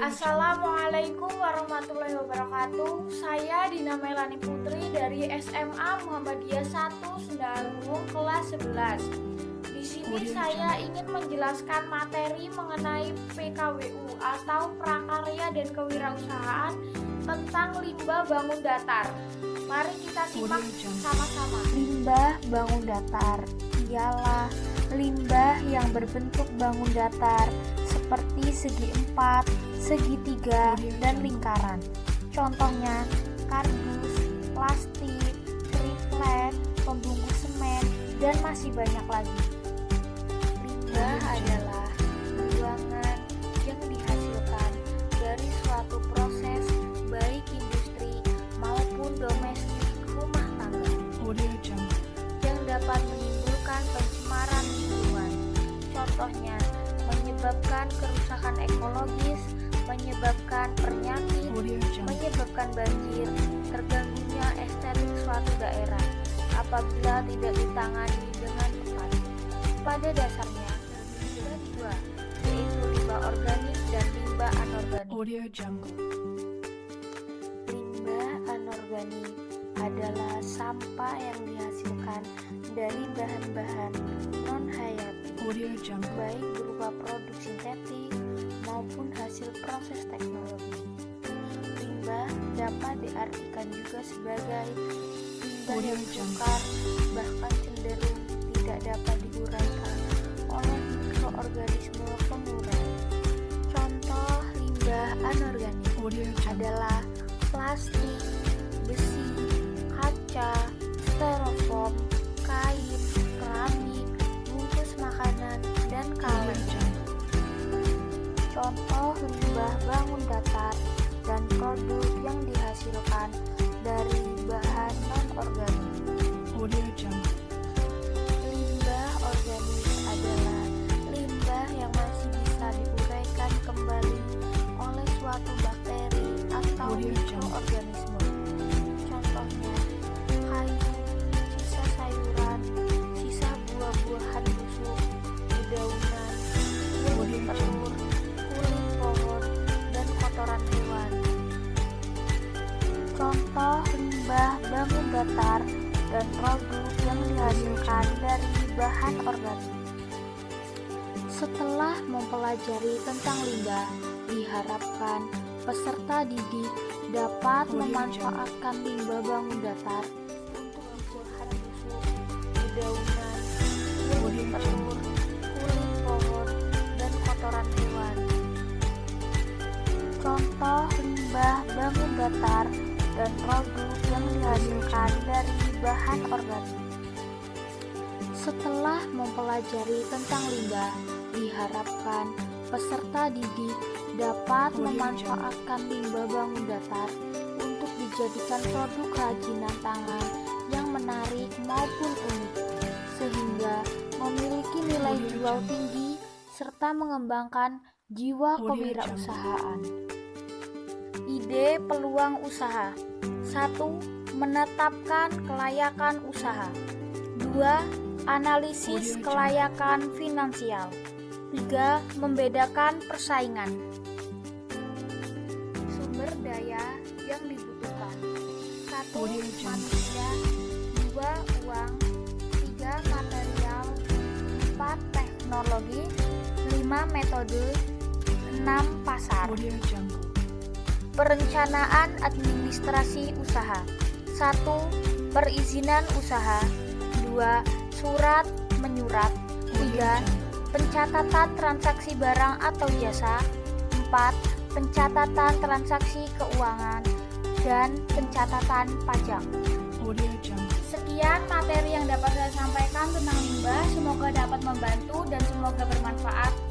Assalamualaikum warahmatullahi wabarakatuh. Saya Dina Melani Putri dari SMA Muhammadiyah 1 Sendaruung kelas 11. Di sini saya ingin menjelaskan materi mengenai PKWU atau Prakarya dan Kewirausahaan tentang limbah bangun datar. Mari kita simak sama-sama. Limbah bangun datar ialah limbah yang berbentuk bangun datar seperti segi empat, segitiga, dan lingkaran. Contohnya kardus, plastik, triplet, pembungkus semen, dan masih banyak lagi. Limbah adalah buangan yang dihasilkan dari suatu proses baik industri maupun domestik rumah tangga yang dapat menimbulkan pencemaran lingkungan. Contohnya, menyebabkan kerusakan ekologis, menyebabkan penyakit, menyebabkan banjir, terganggunya estetik suatu daerah apabila tidak ditangani dengan tepat. Pada dasarnya, ada dua, yaitu limbah organik dan limbah anorganik. Limbah anorganik adalah sampah yang dihasilkan dari bahan-bahan non-hayati, baik berupa produk sintetik maupun hasil proses teknologi. Limbah dapat diartikan juga sebagai limbah yang sukar, bahkan cenderung tidak dapat diuraikan oleh mikroorganisme pengurai. Contoh limbah anorganik adalah plastik, besi, kaca, styrofoam, kain, keramik, bungkus makanan, dan kaleng. Contoh limbah bangun datar dan produk yang dihasilkan dari bahan non-organik. Limbah bangun datar dan produk yang dihasilkan dari bahan organik. Setelah mempelajari tentang limbah, diharapkan peserta didik dapat memanfaatkan limbah bangun datar untuk dedaunan, kulit telur, kulit pohon, dan kotoran hewan. Contoh limbah bangun datar dan produk yang dihasilkan dari bahan organik. Setelah mempelajari tentang limbah, diharapkan peserta didik dapat memanfaatkan limbah bangun datar untuk dijadikan produk kerajinan tangan yang menarik maupun unik, sehingga memiliki nilai jual tinggi serta mengembangkan jiwa kewirausahaan. Ide peluang usaha 1. Menetapkan kelayakan usaha 2. Analisis kelayakan finansial 3. Membedakan persaingan Sumber daya yang dibutuhkan 1. Manusia 2. Uang 3. Material 4. Teknologi 5. Metode 6. Pasar Perencanaan administrasi usaha 1. Perizinan usaha 2. Surat menyurat 3. Pencatatan transaksi barang atau jasa 4. Pencatatan transaksi keuangan dan pencatatan pajak Sekian materi yang dapat saya sampaikan tentang limbah Semoga dapat membantu dan semoga bermanfaat